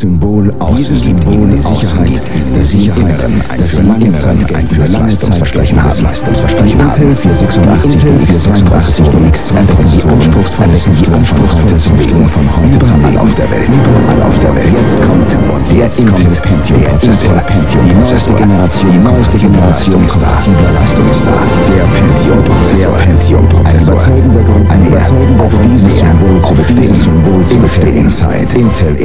Symbol Dieses Symbol die Sicherheit, der Sicherheit, dass sie lange Zeit ein für Leistungsversprechen haben. Leistungsversprechen haben. Intel 486 Intel DX 82 DX erwecken die anspruchsvollsten anspruchsvollsten Entwicklungen von heute zu Überall auf der Welt. Überall auf der Welt. Jetzt kommt Und jetzt Intel kommt Pentium-Prozessor. Pentium Die neueste Generation, Die neueste Generation ist da. kompatibler Leistung ist da. Der Pentium Prozessor. Der Pentium Ein überzeugender Grund, ein überzeugender Grund, dieses Symbol zu dieses bestehen. Symbol Intel. Inside. Intel